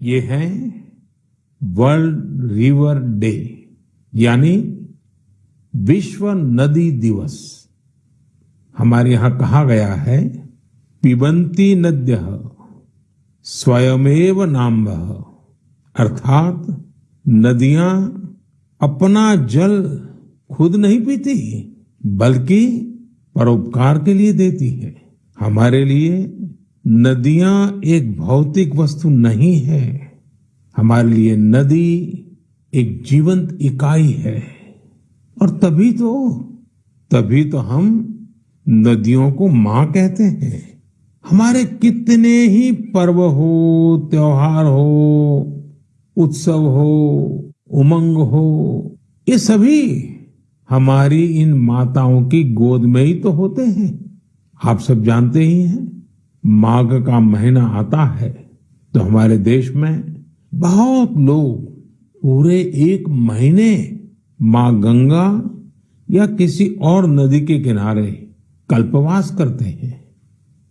ये है world river day यानी विश्व नदी दिवस। हमारे यहाँ कहा गया है, पिबंती नद्य स्वयमेव नाम्भ अर्थात नदियाँ अपना जल खुद नहीं पीती, बल्कि परोपकार के लिए देती है। हमारे लिए नदियाँ एक भौतिक वस्तु नहीं है। हमारे लिए नदी एक जीवंत इकाई है। और तभी तो तभी तो हम नदियों को माँ कहते हैं। हमारे कितने ही पर्व हो, त्योहार हो, उत्सव हो, उमंग हो, ये सभी हमारी इन माताओं की गोद में ही तो होते हैं। आप सब जानते ही हैं। माघ का महीना आता है तो हमारे देश में बहुत लोग पूरे एक महीने माँ गंगा या किसी और नदी के किनारे कल्पवास करते हैं।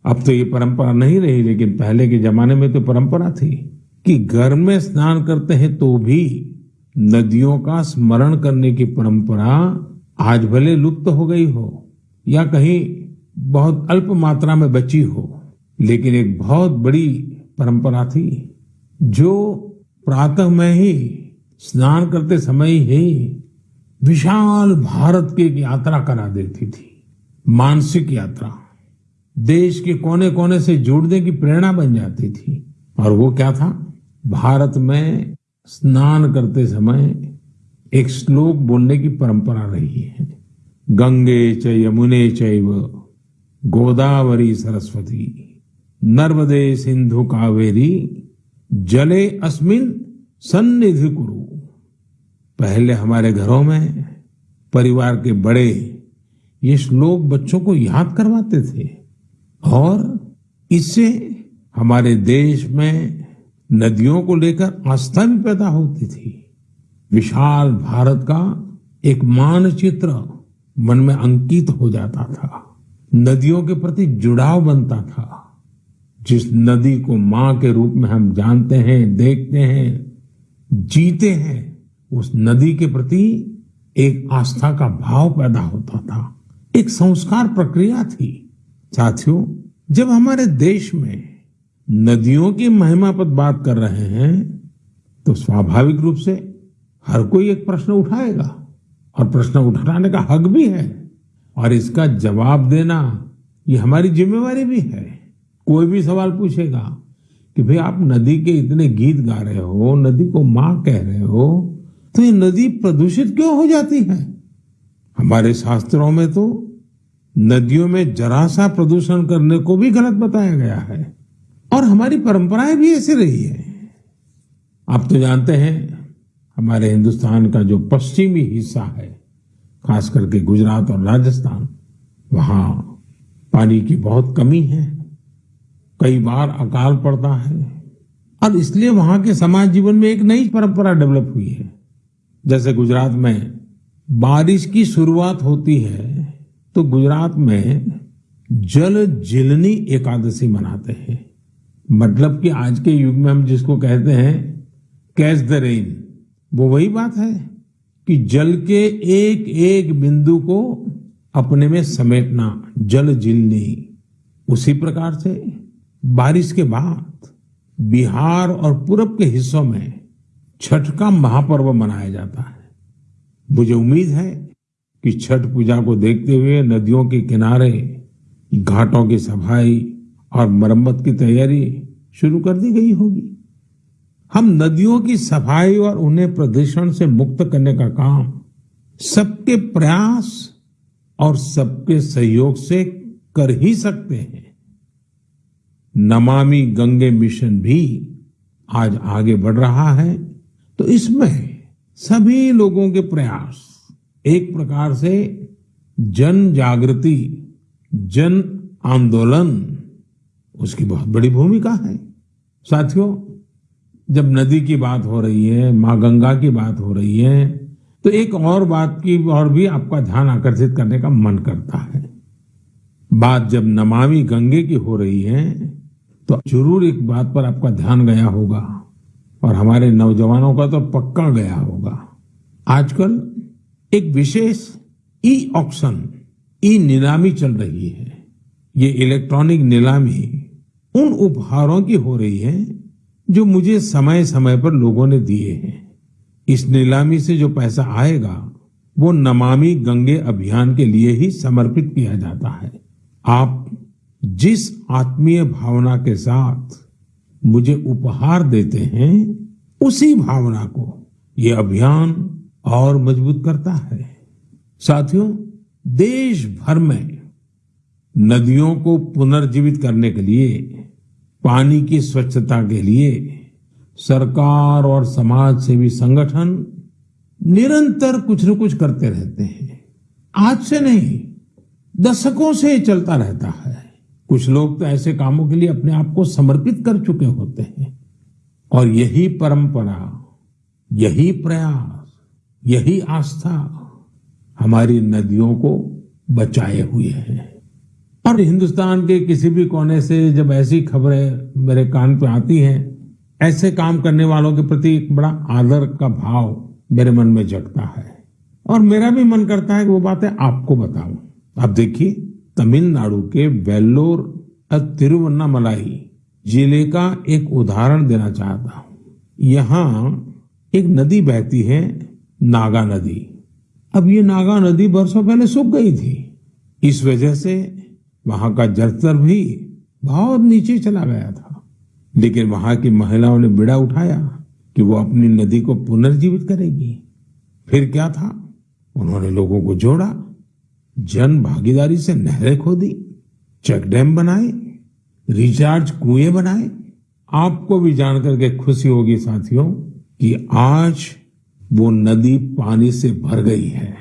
अब तो ये परंपरा नहीं रही, लेकिन पहले के जमाने में तो परंपरा थी कि घर में स्नान करते हैं तो भी नदियों का स्मरण करने की परंपरा आज भले लुप्त हो गई हो या कहीं बहुत अल्प मात्रा में बची हो। लेकिन एक बहुत बड़ी परंपरा थी, जो प्रातः में ही, स्नान करते समय ही विशाल भारत की एक यात्रा करा देती थी, मानसिक यात्रा। देश के कोने कोने से जोड़ने की प्रेरणा बन जाती थी। और वो क्या था? भारत में स्नान करते समय एक श्लोक बोलने की परंपरा रही है। गंगे च यमुने चैव गोदावरी सरस्वती। नर्मदे सिंधु कावेरी, जले अस्मिन सन्निधि कुरु। पहले हमारे घरों में परिवार के बड़े ये श्लोक बच्चों को याद करवाते थे और इससे हमारे देश में नदियों को लेकर आस्था भी पैदा होती थी। विशाल भारत का एक मानचित्र मन में अंकित हो जाता था। नदियों के प्रति जुड़ाव बनता था। जिस नदी को माँ के रूप में हम जानते हैं, देखते हैं, जीते हैं, उस नदी के प्रति एक आस्था का भाव पैदा होता था। एक संस्कार प्रक्रिया थी। साथियों, जब हमारे देश में नदियों की महिमा पर बात कर रहे हैं तो स्वाभाविक रूप से हर कोई एक प्रश्न उठाएगा और प्रश्न उठाने का हक भी है। और इसका जवाब देना ये हमारी जिम्मेवारी भी है। कोई भी सवाल पूछेगा कि भाई आप नदी के इतने गीत गा रहे हो, नदी को माँ कह रहे हो तो ये नदी प्रदूषित क्यों हो जाती है? हमारे शास्त्रों में तो नदियों में जरा सा प्रदूषण करने को भी गलत बताया गया है। और हमारी परंपराएँ भी ऐसी रही है। आप तो जानते हैं, हमारे हिंदुस्तान का जो पश्चिमी हिस्सा है खास करके गुजरात और राजस्थान, वहाँ पानी की बहुत कमी है। कई बार अकाल पड़ता है। और इसलिए वहाँ के समाज जीवन में एक नई परंपरा डेवलप हुई है। जैसे गुजरात में बारिश की शुरुआत होती है तो गुजरात में जल जिलनी एकादशी मनाते हैं। मतलब कि आज के युग में हम जिसको कहते हैं, कैच द रेन। वो वही बात है कि जल के एक एक बिंदु को अपने में समेटना, जल जिलनी, उसी प्रकार से बारिश के बाद बिहार और पूरब के हिस्सों में छठ का महापर्व मनाया जाता है। मुझे उम्मीद है कि छठ पूजा को देखते हुए नदियों के किनारे, घाटों की सफ़ाई और मरम्मत की तैयारी शुरू कर दी गई होगी। हम नदियों की सफ़ाई और उन्हें प्रदूषण से मुक्त करने का काम सबके प्रयास और सबके सहयोग से कर ही सकते हैं। नमामि गंगे मिशन भी आज आगे बढ़ रहा है। तो इसमें सभी लोगों के प्रयास एक प्रकार से जन जागृति, जन आंदोलन, उसकी बहुत बड़ी भूमिका है। साथियों, जब नदी की बात हो रही है, माँ गंगा की बात हो रही है तो एक और बात की और भी आपका ध्यान आकर्षित करने का मन करता है। बात जब नमामि गंगे की हो रही है तो ज़रूर एक बात पर आपका ध्यान गया होगा और हमारे नौजवानों का तो पक्का गया होगा। आजकल एक विशेष ई ऑक्शन ई नीलामी चल रही है। ये इलेक्ट्रॉनिक नीलामी उन उपहारों की हो रही है जो मुझे समय समय पर लोगों ने दिए हैं। इस नीलामी से जो पैसा आएगा, वो नमामि गंगे अभियान के लिए ही समर्पित किया जाता है। आप जिस आत्मीय भावना के साथ मुझे उपहार देते हैं, उसी भावना को ये अभियान और मज़बूत करता है। साथियों देश भर में नदियों को पुनर्जीवित करने के लिए, पानी की स्वच्छता के लिए सरकार और समाज सेवी संगठन निरंतर कुछ न कुछ करते रहते हैं। आज से नहीं, दशकों से चलता रहता है। कुछ लोग तो ऐसे कामों के लिए अपने आप को समर्पित कर चुके होते हैं। और यही परंपरा, यही प्रयास, यही आस्था हमारी नदियों को बचाए हुए है। और हिंदुस्तान के किसी भी कोने से जब ऐसी खबरें मेरे कान पे आती हैं, ऐसे काम करने वालों के प्रति एक बड़ा आदर का भाव मेरे मन में जगता है। और मेरा भी मन करता है कि वो बातें आपको बताऊँ। आप देखिए तमिलनाडु के वेल्लोर तिरुवन्नामलाई ज़िले का एक उदाहरण देना चाहता हूँ। यहाँ एक नदी बहती है, नागा नदी। अब ये नागा नदी बरसों पहले सूख गई थी। इस वजह से वहाँ का जलस्तर भी बहुत नीचे चला गया था। लेकिन वहाँ की महिलाओं ने बिड़ा उठाया कि वो अपनी नदी को पुनर्जीवित करेगी। फिर क्या था? उन्होंने लोगों को जोड़ा जन भागीदारी से नहरें खोदी, चेक डैम बनाए, रिचार्ज कुएँ बनाए। आपको भी जानकर के खुशी होगी साथियों कि आज वो नदी पानी से भर गई है।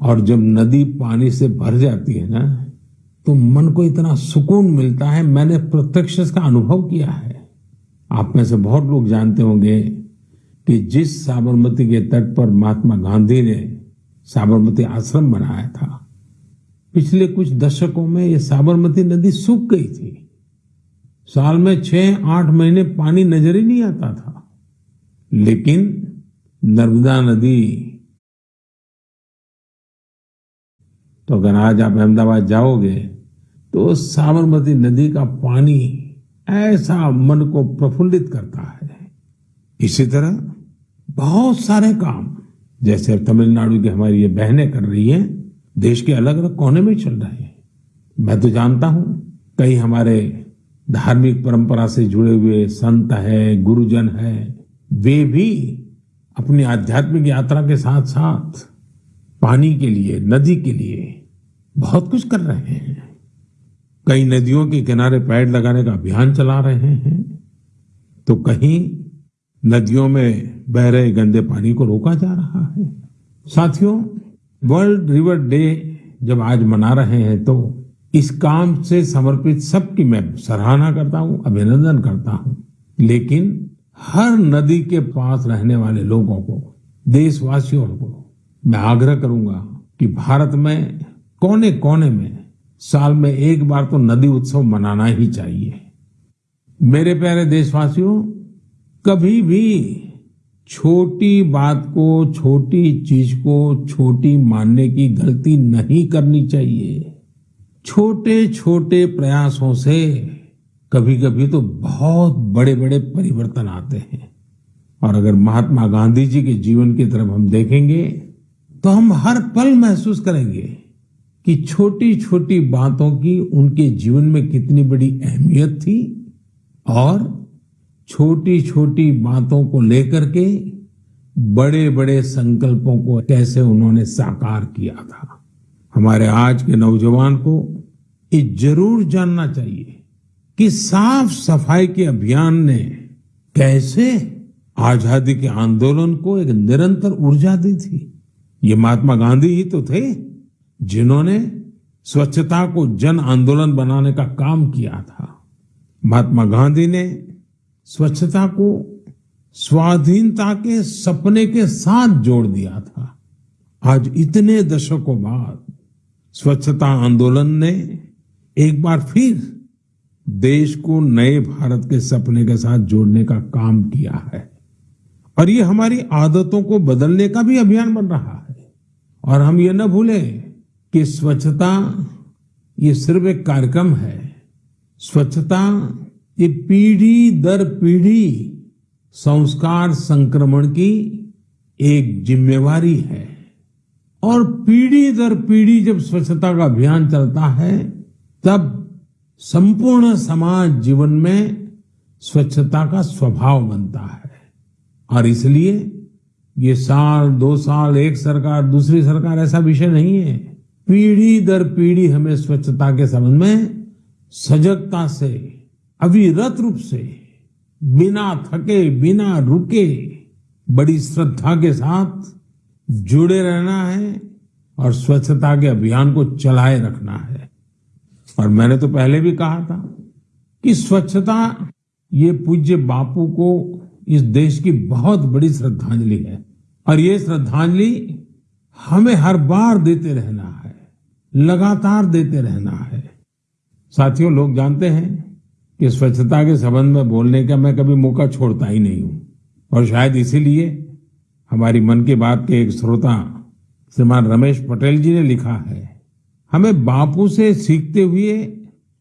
और जब नदी पानी से भर जाती है ना तो मन को इतना सुकून मिलता है, मैंने प्रत्यक्ष का अनुभव किया है। आप में से बहुत लोग जानते होंगे कि जिस साबरमती के तट पर महात्मा गांधी ने साबरमती आश्रम बनाया था। पिछले कुछ दशकों में ये साबरमती नदी सूख गई थी। साल में छह, आठ महीने पानी नज़र ही नहीं आता था। लेकिन नर्मदा नदी तो अगर आज आप अहमदाबाद जाओगे तो साबरमती नदी का पानी ऐसा मन को प्रफुल्लित करता है। इसी तरह बहुत सारे काम जैसे तमिलनाडु की हमारी ये बहनें कर रही हैं, देश के अलग अलग कोने में चल रहे हैं। मैं तो जानता हूँ, कई हमारे धार्मिक परंपरा से जुड़े हुए संत है, गुरुजन है, वे भी अपनी आध्यात्मिक यात्रा के साथ साथ पानी के लिए, नदी के लिए बहुत कुछ कर रहे हैं। कई नदियों के किनारे पेड़ लगाने का अभियान चला रहे हैं। तो कहीं नदियों में बह रहे गंदे पानी को रोका जा रहा है। साथियों वर्ल्ड रिवर डे जब आज मना रहे हैं तो इस काम से समर्पित सबकी मैं सराहना करता हूँ, अभिनंदन करता हूँ। लेकिन हर नदी के पास रहने वाले लोगों को, देशवासियों को, मैं आग्रह करूँगा कि भारत में कोने कोने में साल में एक बार तो नदी उत्सव मनाना ही चाहिए। मेरे प्यारे देशवासियों कभी भी छोटी बात को, छोटी चीज़ को, छोटी मानने की गलती नहीं करनी चाहिए। छोटे छोटे प्रयासों से कभी कभी तो बहुत बड़े बड़े परिवर्तन आते हैं। और अगर महात्मा गांधी जी के जीवन की तरफ़ हम देखेंगे तो हम हर पल महसूस करेंगे कि छोटी छोटी बातों की उनके जीवन में कितनी बड़ी अहमियत थी और छोटी छोटी बातों को लेकर के बड़े बड़े संकल्पों को कैसे उन्होंने साकार किया था। हमारे आज के नौजवान को ये ज़रूर जानना चाहिए कि साफ़ सफ़ाई के अभियान ने कैसे आज़ादी के आंदोलन को एक निरंतर ऊर्जा दी थी। ये महात्मा गांधी ही तो थे जिन्होंने स्वच्छता को जन आंदोलन बनाने का काम किया था। महात्मा गांधी ने स्वच्छता को, स्वाधीनता के सपने के साथ जोड़ दिया था। आज इतने दशकों बाद स्वच्छता आंदोलन ने एक बार फिर देश को नए भारत के सपने के साथ जोड़ने का काम किया है। और ये हमारी आदतों को बदलने का भी अभियान बन रहा है। और हम ये न भूलें कि स्वच्छता, ये सिर्फ़ एक कार्यक्रम है। स्वच्छता ये पीढ़ी दर पीढ़ी संस्कार संक्रमण की एक जिम्मेवारी है। और पीढ़ी दर पीढ़ी जब स्वच्छता का अभियान चलता है, तब संपूर्ण समाज जीवन में स्वच्छता का स्वभाव बनता है। और इसलिए ये साल, दो साल, एक सरकार, दूसरी सरकार ऐसा विषय नहीं है। पीढ़ी दर पीढ़ी हमें स्वच्छता के संबंध में सजगता से अविरत रूप से, बिना थके, बिना रुके, बड़ी श्रद्धा के साथ जुड़े रहना है और स्वच्छता के अभियान को चलाए रखना है। और मैंने तो पहले भी कहा था कि स्वच्छता, ये पूज्य बापू को इस देश की बहुत बड़ी श्रद्धांजलि है। और ये श्रद्धांजलि हमें हर बार देते रहना है, लगातार देते रहना है। साथियों, लोग जानते हैं कि स्वच्छता के संबंध में बोलने का मैं कभी मौका छोड़ता ही नहीं हूँ। और शायद इसीलिए हमारी मन की बात के एक श्रोता श्रीमान रमेश पटेल जी ने लिखा है, हमें बापू से सीखते हुए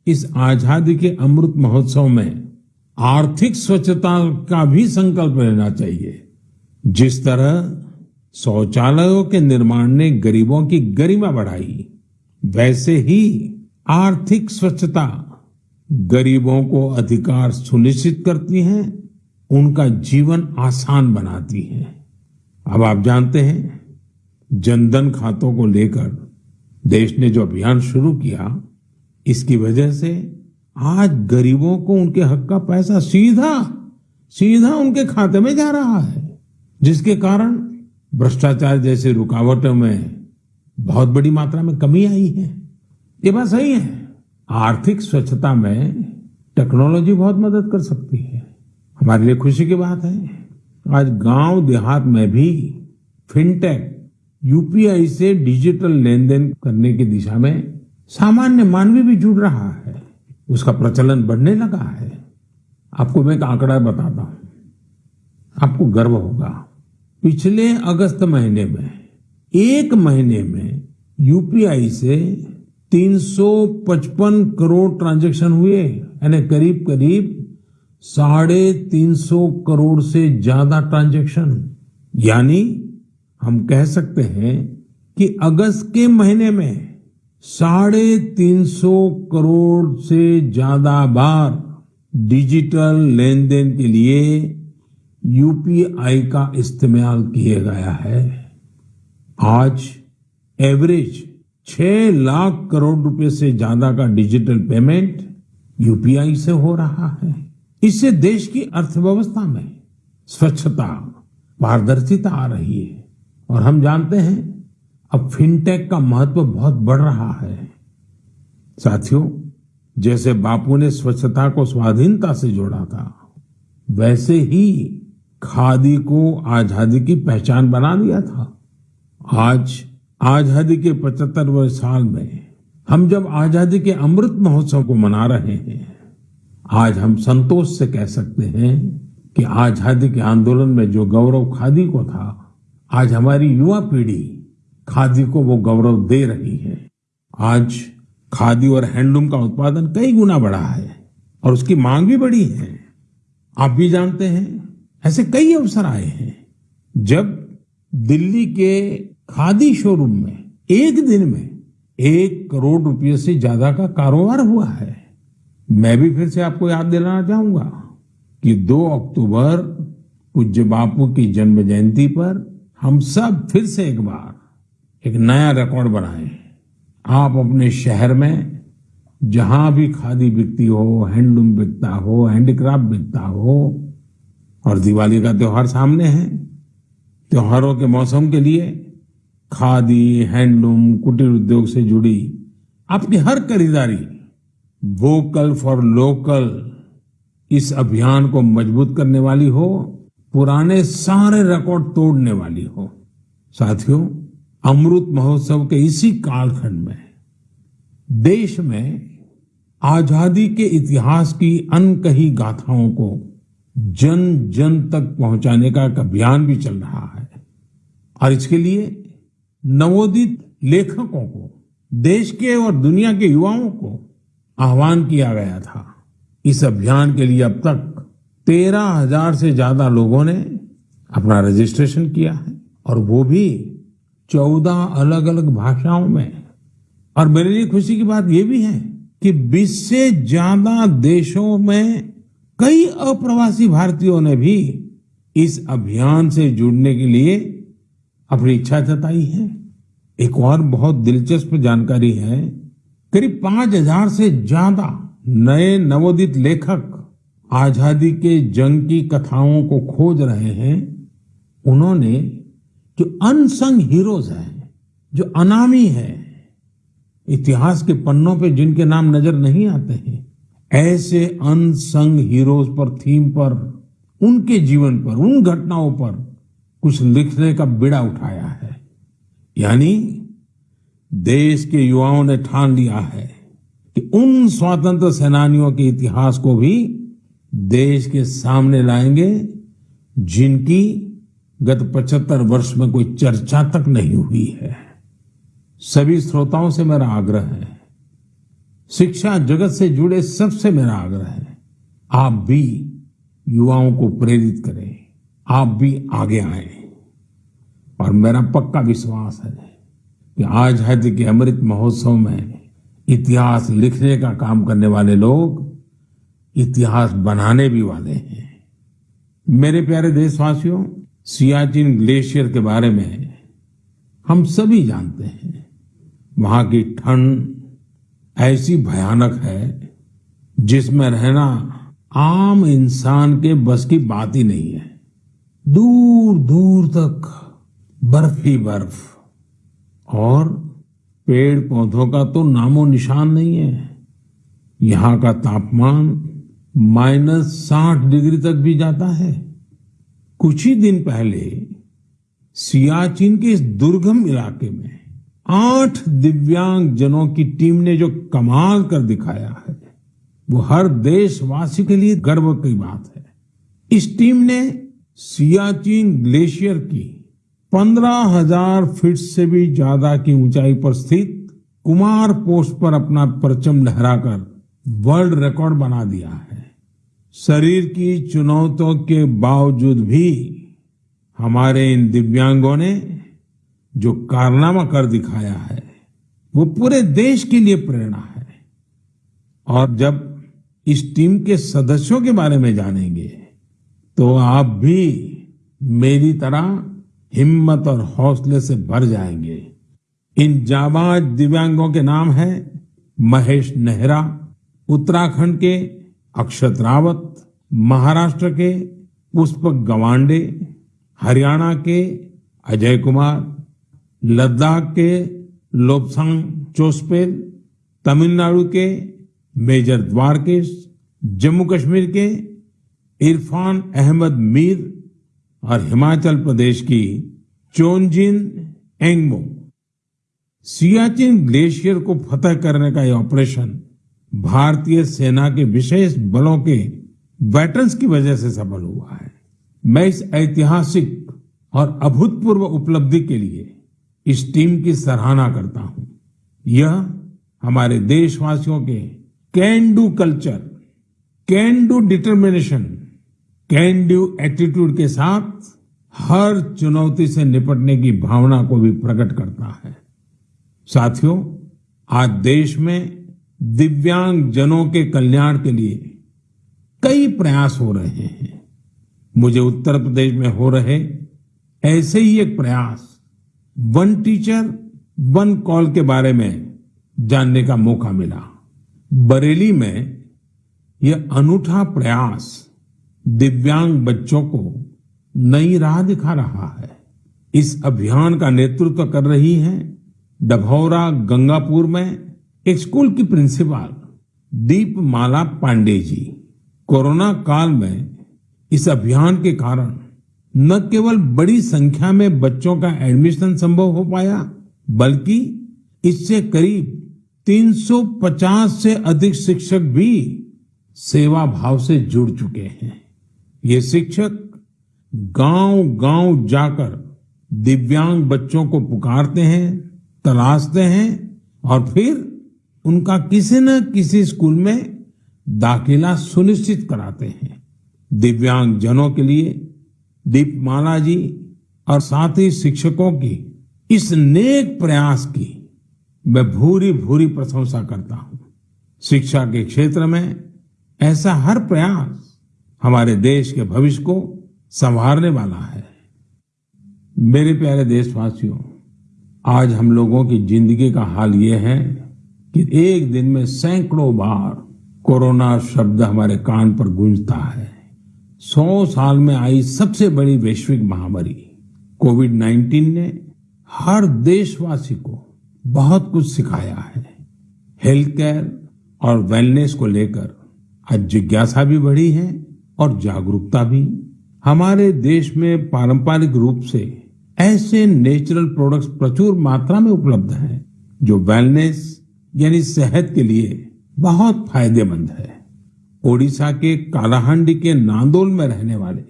इस आज़ादी के अमृत महोत्सव में आर्थिक स्वच्छता का भी संकल्प लेना चाहिए। जिस तरह शौचालयों के निर्माण ने गरीबों की गरिमा बढ़ाई, वैसे ही आर्थिक स्वच्छता गरीबों को अधिकार सुनिश्चित करती है, उनका जीवन आसान बनाती है। अब आप जानते हैं, जनधन खातों को लेकर देश ने जो अभियान शुरू किया, इसकी वजह से आज गरीबों को उनके हक का पैसा सीधा सीधा उनके खाते में जा रहा है, जिसके कारण भ्रष्टाचार जैसे रुकावटों में बहुत बड़ी मात्रा में कमी आई है। ये बात सही है। आर्थिक स्वच्छता में टेक्नोलॉजी बहुत मदद कर सकती है। हमारे लिए खुशी की बात है। आज गाँव देहात में भी फिनटेक, यूपीआई से डिजिटल लेन देन करने की दिशा में सामान्य मानवी भी जुड़ रहा है। उसका प्रचलन बढ़ने लगा है। आपको मैं एक आंकड़ा बताता हूँ। आपको गर्व होगा। पिछले अगस्त महीने में, एक महीने में यूपीआई से 355 करोड़ ट्रांजैक्शन हुए, यानी करीब करीब साढ़े तीन सौ करोड़ से ज़्यादा ट्रांजैक्शन। यानी हम कह सकते हैं कि अगस्त के महीने में साढ़े तीन सौ करोड़ से ज़्यादा बार डिजिटल लेन देन के लिए यूपीआई का इस्तेमाल किया गया है। आज एवरेज छह लाख करोड़ रुपए से ज़्यादा का डिजिटल पेमेंट यूपीआई से हो रहा है। इससे देश की अर्थव्यवस्था में स्वच्छता, पारदर्शिता आ रही है। और हम जानते हैं, अब फिनटेक का महत्व बहुत बढ़ रहा है। साथियों, जैसे बापू ने स्वच्छता को स्वाधीनता से जोड़ा था, वैसे ही खादी को आज़ादी की पहचान बना दिया था। आज आज़ादी के पचहत्तरवें साल में हम जब आज़ादी के अमृत महोत्सव को मना रहे हैं, आज हम संतोष से कह सकते हैं कि आज़ादी के आंदोलन में जो गौरव खादी को था, आज हमारी युवा पीढ़ी खादी को वो गौरव दे रही है। आज खादी और हैंडलूम का उत्पादन कई गुना बढ़ा है और उसकी मांग भी बढ़ी है। आप भी जानते हैं, ऐसे कई अवसर आए हैं। जब दिल्ली के खादी शोरूम में, एक दिन में एक करोड़ रुपये से ज़्यादा का कारोबार हुआ है। मैं भी फिर से आपको याद दिलाना चाहूँगा कि 2 अक्टूबर पूज्य बापू की जन्म जयंती पर हम सब फिर से एक बार एक नया रिकॉर्ड बनाए। आप अपने शहर में जहाँ भी खादी बिकती हो, हैंडलूम बिकता हो, हैंडीक्राफ्ट बिकता हो, और दिवाली का त्योहार सामने है, त्योहारों के मौसम के लिए खादी, हैंडलूम, कुटीर उद्योग से जुड़ी आपकी हर खरीदारी वोकल फॉर लोकल इस अभियान को मज़बूत करने वाली हो, पुराने सारे रिकॉर्ड तोड़ने वाली हो। साथियों, अमृत महोत्सव के इसी कालखंड में देश में आज़ादी के इतिहास की अनकही गाथाओं को जन जन तक पहुँचाने का एक अभियान भी चल रहा है। और इसके लिए नवोदित लेखकों को, देश के और दुनिया के युवाओं को आह्वान किया गया था। इस अभियान के लिए अब तक तेरह हज़ार से ज़्यादा लोगों ने अपना रजिस्ट्रेशन किया है और वो भी चौदह अलग अलग भाषाओं में। और मेरे लिए खुशी की बात यह भी है कि 20 से ज़्यादा देशों में कई अप्रवासी भारतीयों ने भी इस अभियान से जुड़ने के लिए अपनी इच्छा जताई है। एक और बहुत दिलचस्प जानकारी है, करीब पाँच हज़ार से ज़्यादा नए नवोदित लेखक आज़ादी के जंग की कथाओं को खोज रहे हैं। उन्होंने जो अनसंग हीरोज हैं, जो अनामी है, इतिहास के पन्नों पे जिनके नाम नज़र नहीं आते हैं, ऐसे अनसंग हीरोज पर, थीम पर, उनके जीवन पर, उन घटनाओं पर कुछ लिखने का बिड़ा उठाया है। यानी देश के युवाओं ने ठान लिया है कि उन स्वतंत्र सेनानियों के इतिहास को भी देश के सामने लाएँगे, जिनकी गत 75 वर्ष में कोई चर्चा तक नहीं हुई है। सभी श्रोताओं से मेरा आग्रह है, शिक्षा जगत से जुड़े सबसे मेरा आग्रह है, आप भी युवाओं को प्रेरित करें, आप भी आगे आए। और मेरा पक्का विश्वास है कि आज़ादी के अमृत महोत्सव में इतिहास लिखने का काम करने वाले लोग इतिहास बनाने भी वाले हैं। मेरे प्यारे देशवासियों, सियाचिन ग्लेशियर के बारे में हम सभी जानते हैं। वहाँ की ठंड ऐसी भयानक है जिसमें रहना आम इंसान के बस की बात ही नहीं है। दूर दूर तक बर्फ़ ही बर्फ़। और पेड़ पौधों का तो नामो निशान नहीं है। यहाँ का तापमान माइनस साठ डिग्री तक भी जाता है। कुछ ही दिन पहले सियाचिन के इस दुर्गम इलाके में आठ दिव्यांग जनों की टीम ने जो कमाल कर दिखाया है, वो हर देशवासी के लिए गर्व की बात है। इस टीम ने सियाचिन ग्लेशियर की पंद्रह हज़ार फीट से भी ज़्यादा की ऊंचाई पर स्थित कुमार पोस्ट पर अपना परचम लहराकर वर्ल्ड रिकॉर्ड बना दिया है। शरीर की चुनौतियों के बावजूद भी हमारे इन दिव्यांगों ने जो कारनामा कर दिखाया है, वो पूरे देश के लिए प्रेरणा है। और जब इस टीम के सदस्यों के बारे में जानेंगे तो आप भी मेरी तरह हिम्मत और हौसले से भर जाएँगे। इन जाबाज दिव्यांगों के नाम है महेश नेहरा, उत्तराखंड के अक्षत रावत, महाराष्ट्र के पुष्पक गवांडे, हरियाणा के अजय कुमार, लद्दाख के लोपसांग चोस्पेल, तमिलनाडु के मेजर द्वारकेश, जम्मू कश्मीर के इरफान अहमद मीर और हिमाचल प्रदेश की चोनजिन एंगमो। सियाचिन ग्लेशियर को फतह करने का यह ऑपरेशन भारतीय सेना के विशेष बलों के वेटरन्स की वजह से सफल हुआ है। मैं इस ऐतिहासिक और अभूतपूर्व उपलब्धि के लिए इस टीम की सराहना करता हूँ। यह हमारे देशवासियों के can do culture, can do determination can do attitude के साथ हर चुनौती से निपटने की भावना को भी प्रकट करता है। साथियों, आज देश में दिव्यांग जनों के कल्याण के लिए कई प्रयास हो रहे हैं। मुझे उत्तर प्रदेश में हो रहे ऐसे ही एक प्रयास वन टीचर, वन कॉल के बारे में जानने का मौका मिला। बरेली में यह अनूठा प्रयास दिव्यांग बच्चों को नई राह दिखा रहा है। इस अभियान का नेतृत्व कर रही है डभौरा गंगापुर में एक स्कूल की प्रिंसिपल दीपमाला पांडे जी। कोरोना काल में इस अभियान के कारण न केवल बड़ी संख्या में बच्चों का एडमिशन संभव हो पाया, बल्कि इससे करीब 350 से अधिक शिक्षक भी सेवा भाव से जुड़ चुके हैं। ये शिक्षक गांव-गांव जाकर दिव्यांग बच्चों को पुकारते हैं, तलाशते हैं और फिर उनका किसी न किसी स्कूल में दाखिला सुनिश्चित कराते हैं। दिव्यांग जनों के लिए दीपमाला जी और साथी शिक्षकों की इस नेक प्रयास की मैं भूरी भूरी प्रशंसा करता हूँ। शिक्षा के क्षेत्र में ऐसा हर प्रयास हमारे देश के भविष्य को संवारने वाला है। मेरे प्यारे देशवासियों, आज हम लोगों की ज़िंदगी का हाल ये है कि एक दिन में सैकड़ों बार कोरोना शब्द हमारे कान पर गूंजता है। सौ साल में आई सबसे बड़ी वैश्विक महामारी, कोविड 19 ने हर देशवासी को बहुत कुछ सिखाया है। हेल्थ केयर और वेलनेस को लेकर आज जिज्ञासा भी बढ़ी है। और जागरूकता भी। हमारे देश में पारंपरिक रूप से ऐसे नेचुरल प्रोडक्ट्स प्रचुर मात्रा में उपलब्ध हैं, जो वेलनेस यानी सेहत के लिए बहुत फ़ायदेमंद है। ओडिशा के कालाहांडी के नांदोल में रहने वाले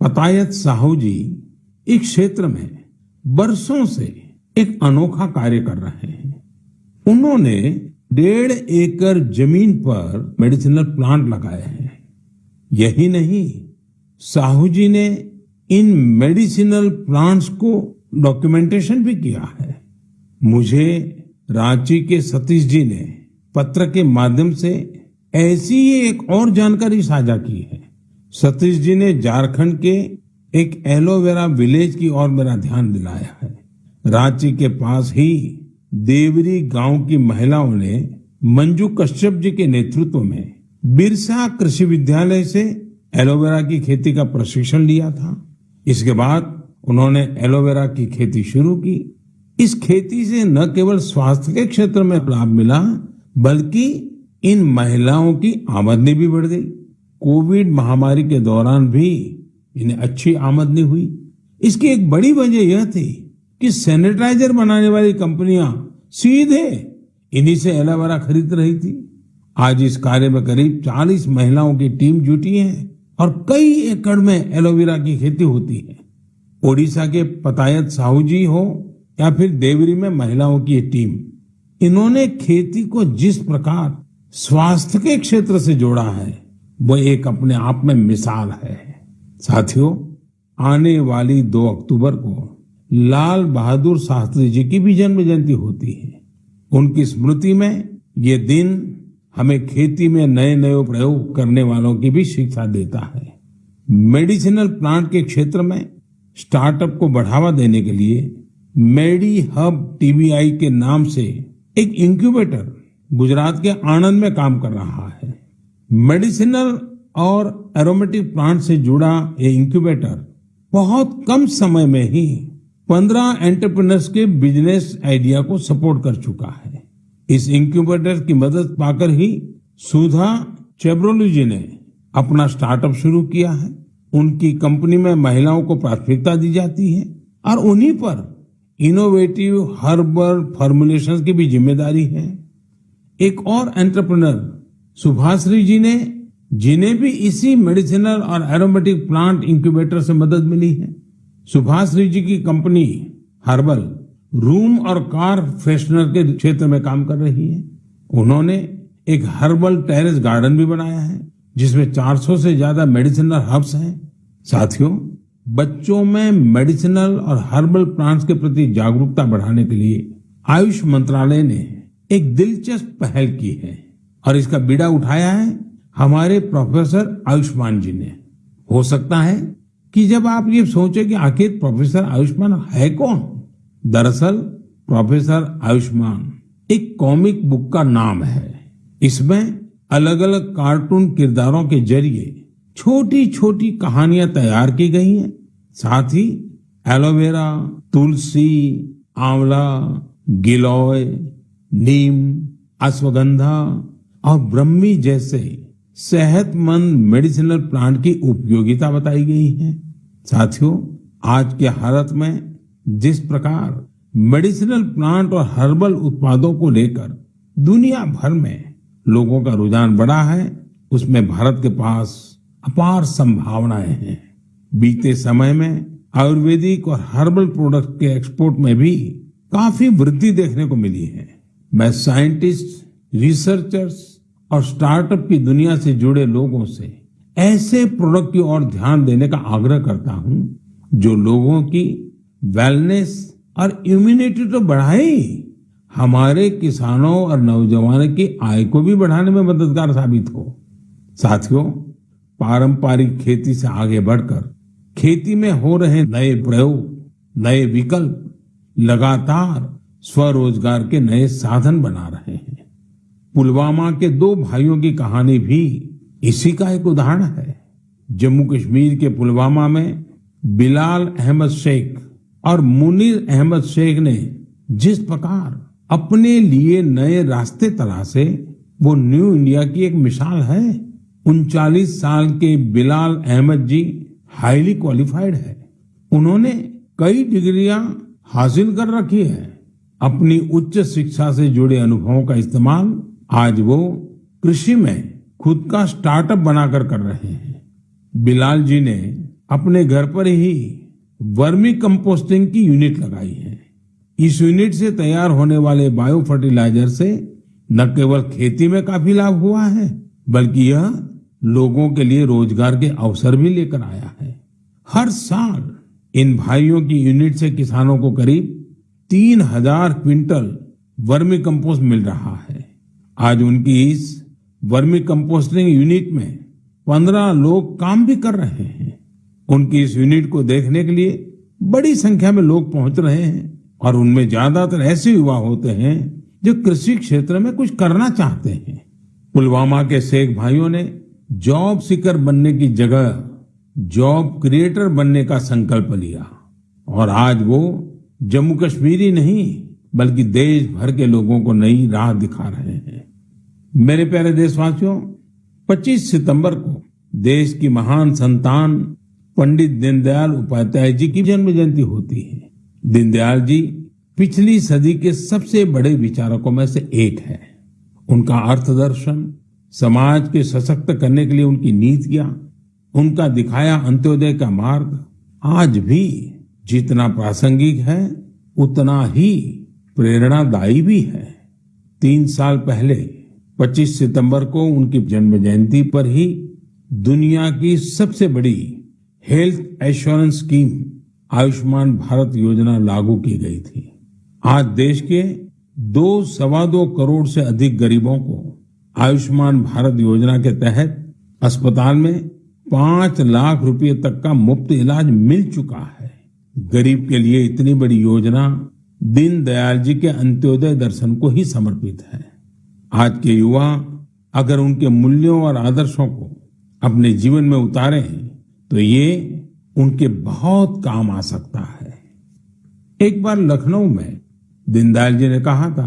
पतायत साहू जी इस क्षेत्र में बरसों से एक अनोखा कार्य कर रहे हैं। उन्होंने डेढ़ एकड़ ज़मीन पर मेडिसिनल प्लांट लगाए हैं। यही नहीं, साहू जी ने इन मेडिसिनल प्लांट्स को डॉक्यूमेंटेशन भी किया है। मुझे रांची के सतीश जी ने पत्र के माध्यम से ऐसी ही एक और जानकारी साझा की है। सतीश जी ने झारखंड के एक एलोवेरा विलेज की ओर मेरा ध्यान दिलाया है। रांची के पास ही देवरी गाँव की महिलाओं ने मंजू कश्यप जी के नेतृत्व में बिरसा कृषि विद्यालय से एलोवेरा की खेती का प्रशिक्षण लिया था। इसके बाद उन्होंने एलोवेरा की खेती शुरू की। इस खेती से न केवल स्वास्थ्य के क्षेत्र में लाभ मिला, बल्कि इन महिलाओं की आमदनी भी बढ़ गई। कोविड महामारी के दौरान भी इन्हें अच्छी आमदनी हुई। इसकी एक बड़ी वजह यह थी कि सैनिटाइजर बनाने वाली कंपनियाँ सीधे इन्हीं से एलोवेरा खरीद रही थी। आज इस कार्य में करीब 40 महिलाओं की टीम जुटी है और कई एकड़ में एलोवेरा की खेती होती है। ओडिशा के पतायत साहू जी हो या फिर देवरी में महिलाओं की टीम, इन्होंने खेती को जिस प्रकार स्वास्थ्य के क्षेत्र से जोड़ा है, वो एक अपने आप में मिसाल है। साथियों, आने वाली दो अक्टूबर को लाल बहादुर शास्त्री जी की भी जन्म जयंती होती है। उनकी स्मृति में ये दिन हमें खेती में नए नए प्रयोग करने वालों की भी शिक्षा देता है। मेडिसिनल प्लांट के क्षेत्र में स्टार्टअप को बढ़ावा देने के लिए मेडी हब टीबीआई के नाम से एक इंक्यूबेटर गुजरात के आनंद में काम कर रहा है। मेडिसिनल और एरोमेटिक प्लांट से जुड़ा ये इंक्यूबेटर बहुत कम समय में ही पंद्रह एंटरप्रेन्योर्स के बिज़नेस आइडिया को सपोर्ट कर चुका है। इस इंक्यूबेटर की मदद पाकर ही सुधा चेब्रोलू जी ने अपना स्टार्टअप शुरू किया है। उनकी कंपनी में महिलाओं को प्राथमिकता दी जाती है और उन्हीं पर इनोवेटिव हर्बल फॉर्मुलेशंस की भी ज़िम्मेदारी है। एक और एंटरप्रेन्योर सुभाश्री जी ने, जिन्हें भी इसी मेडिसिनल और एरोमेटिक प्लांट इंक्यूबेटर से मदद मिली है सुभाश्री जी की कंपनी हर्बल रूम और कार फ्रेशनर के क्षेत्र में काम कर रही है। उन्होंने एक हर्बल टेरेस गार्डन भी बनाया है, जिसमें 400 से ज़्यादा मेडिसिनल हर्ब्स हैं। साथियों, बच्चों में मेडिसिनल और हर्बल प्लांट्स के प्रति जागरूकता बढ़ाने के लिए आयुष मंत्रालय ने एक दिलचस्प पहल की है और इसका बीड़ा उठाया है हमारे प्रोफेसर आयुष्मान जी ने। हो सकता है कि जब आप ये सोचे कि आखिर प्रोफेसर आयुष्मान है कौन? दरअसल प्रोफेसर आयुष्मान, एक कॉमिक बुक का नाम है। इसमें अलग अलग कार्टून किरदारों के ज़रिए छोटी छोटी कहानियाँ तैयार की गई हैं। साथ ही एलोवेरा, तुलसी, आंवला, गिलोय, नीम, अश्वगंधा और ब्रह्मी जैसे सेहतमंद मेडिसिनल प्लांट की उपयोगिता बताई गई है। साथियों, आज के हालत में जिस प्रकार मेडिसिनल प्लांट और हर्बल उत्पादों को लेकर दुनिया भर में लोगों का रुझान बढ़ा है, उसमें भारत के पास अपार संभावनाएँ हैं। बीते समय में आयुर्वेदिक और हर्बल प्रोडक्ट के एक्सपोर्ट में भी काफ़ी वृद्धि देखने को मिली है। मैं साइंटिस्ट रिसर्चर्स और स्टार्टअप की दुनिया से जुड़े लोगों से ऐसे प्रोडक्ट की ओर ध्यान देने का आग्रह करता हूँ, जो लोगों की वेलनेस और इम्यूनिटी तो बढ़ाए हमारे किसानों और नौजवानों की आय को भी बढ़ाने में मददगार साबित हो। साथियों, पारंपरिक खेती से आगे बढ़कर खेती में हो रहे नए प्रयोग, नए विकल्प लगातार स्वरोजगार के नए साधन बना रहे हैं। पुलवामा के दो भाइयों की कहानी भी इसी का एक उदाहरण है। जम्मू कश्मीर के पुलवामा में बिलाल अहमद शेख और मुनीर अहमद शेख ने जिस प्रकार अपने लिए नए रास्ते तलाशे, वो न्यू इंडिया की एक मिसाल है। उनचालीस साल के बिलाल अहमद जी हाईली क्वालिफाइड है। उन्होंने कई डिग्रियाँ हासिल कर रखी है। अपनी उच्च शिक्षा से जुड़े अनुभवों का इस्तेमाल आज वो कृषि में खुद का स्टार्टअप बनाकर कर रहे हैं। बिलाल जी ने अपने घर पर ही वर्मी कंपोस्टिंग की यूनिट लगाई है। इस यूनिट से तैयार होने वाले बायो फर्टिलाइज़र से न केवल खेती में काफ़ी लाभ हुआ है, बल्कि यह लोगों के लिए रोज़गार के अवसर भी लेकर आया है। हर साल इन भाइयों की यूनिट से किसानों को करीब तीन हज़ार क्विंटल वर्मी कंपोस्ट मिल रहा है। आज उनकी इस वर्मी कंपोस्टिंग यूनिट में पंद्रह लोग काम भी कर रहे हैं। उनकी इस यूनिट को देखने के लिए बड़ी संख्या में लोग पहुँच रहे हैं और उनमें ज़्यादातर ऐसे युवा होते हैं जो कृषि क्षेत्र में कुछ करना चाहते हैं। पुलवामा के शेख भाइयों ने जॉब सीकर बनने की जगह जॉब क्रिएटर बनने का संकल्प लिया। और आज वो जम्मू कश्मीर ही नहीं, बल्कि देश भर के लोगों को नई राह दिखा रहे हैं। मेरे प्यारे देशवासियों 25 सितंबर को देश की महान संतान पंडित दीनदयाल उपाध्याय जी की जन्म जयंती होती है। दीनदयाल जी पिछली सदी के सबसे बड़े विचारकों में से एक है। उनका अर्थ दर्शन समाज के सशक्त करने के लिए उनकी नीतियाँ उनका दिखाया अंत्योदय का मार्ग, आज भी जितना प्रासंगिक है, उतना ही प्रेरणादायी भी है। तीन साल पहले 25 सितंबर को उनकी जन्म जयंती पर ही दुनिया की सबसे बड़ी health assurance scheme Ayushman Bharat योजना लागू की गई थी। आज देश के दो सवा दो करोड़ से अधिक गरीबों को आयुष्मान भारत योजना के तहत अस्पताल में पाँच लाख रुपए तक का मुफ़्त इलाज मिल चुका है। गरीब के लिए इतनी बड़ी योजना दीन दयाल जी के अंत्योदय दर्शन को ही समर्पित है। आज के युवा अगर उनके मूल्यों और आदर्शों को अपने जीवन में उतारे तो ये उनके बहुत काम आ सकता है। एक बार लखनऊ में दीनदयाल जी ने कहा था,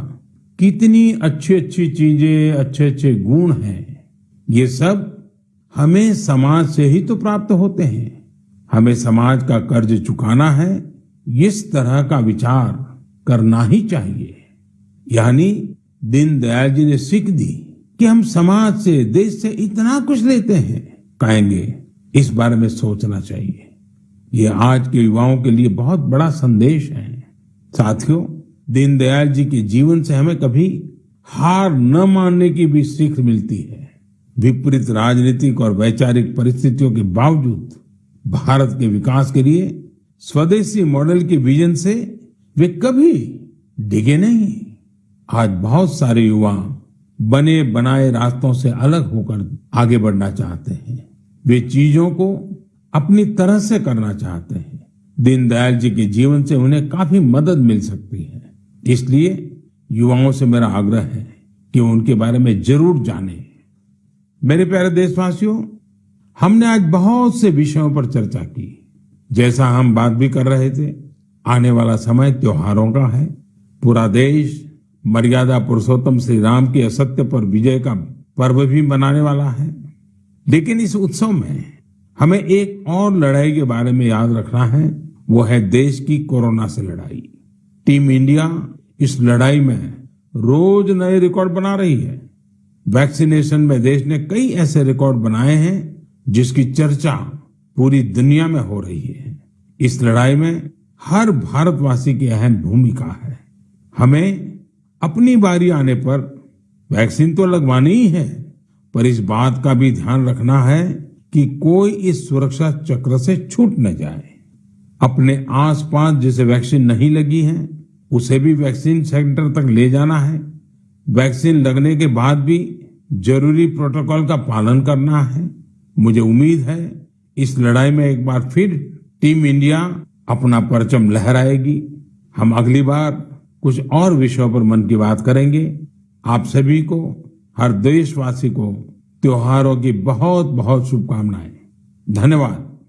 कितनी अच्छी अच्छी चीज़ें अच्छे अच्छे गुण हैं। ये सब हमें समाज से ही तो प्राप्त होते हैं। हमें समाज का कर्ज चुकाना है, इस तरह का विचार करना ही चाहिए। यानी दीनदयाल जी ने सीख दी कि हम समाज से, देश से इतना कुछ लेते हैं। कहेंगे इस बारे में सोचना चाहिए। ये आज के युवाओं के लिए बहुत बड़ा संदेश है। साथियों, दीनदयाल जी के जीवन से हमें कभी हार न मानने की भी सीख मिलती है। विपरीत राजनीतिक और वैचारिक परिस्थितियों के बावजूद भारत के विकास के लिए स्वदेशी मॉडल के विजन से वे कभी डिगे नहीं। आज बहुत सारे युवा बने बनाए रास्तों से अलग होकर आगे बढ़ना चाहते हैं। वे चीज़ों को अपनी तरह से करना चाहते हैं। दीनदयाल जी के जीवन से उन्हें काफ़ी मदद मिल सकती है। इसलिए युवाओं से मेरा आग्रह है कि उनके बारे में ज़रूर जाने। मेरे प्यारे देशवासियों, हमने आज बहुत से विषयों पर चर्चा की। जैसा हम बात भी कर रहे थे, आने वाला समय त्योहारों का है। पूरा देश मर्यादा पुरुषोत्तम श्री राम के असत्य पर विजय का पर्व भी मनाने वाला है। लेकिन इस उत्सव में हमें एक और लड़ाई के बारे में याद रखना है। वो है देश की कोरोना से लड़ाई। टीम इंडिया इस लड़ाई में रोज नए रिकॉर्ड बना रही है। वैक्सीनेशन में देश ने कई ऐसे रिकॉर्ड बनाए हैं जिसकी चर्चा पूरी दुनिया में हो रही है। इस लड़ाई में हर भारतवासी की अहम भूमिका है। हमें अपनी बारी आने पर वैक्सीन तो लगवानी ही है पर इस बात का भी ध्यान रखना है कि कोई इस सुरक्षा चक्र से छूट न जाए। अपने आसपास जिसे वैक्सीन नहीं लगी है, उसे भी वैक्सीन सेंटर तक ले जाना है। वैक्सीन लगने के बाद भी ज़रूरी प्रोटोकॉल का पालन करना है। मुझे उम्मीद है इस लड़ाई में एक बार फिर टीम इंडिया अपना परचम लहराएगी। हम अगली बार कुछ और विषयों पर मन की बात करेंगे। आप सभी को हर देशवासी को त्योहारों की बहुत बहुत शुभकामनाएँ। धन्यवाद।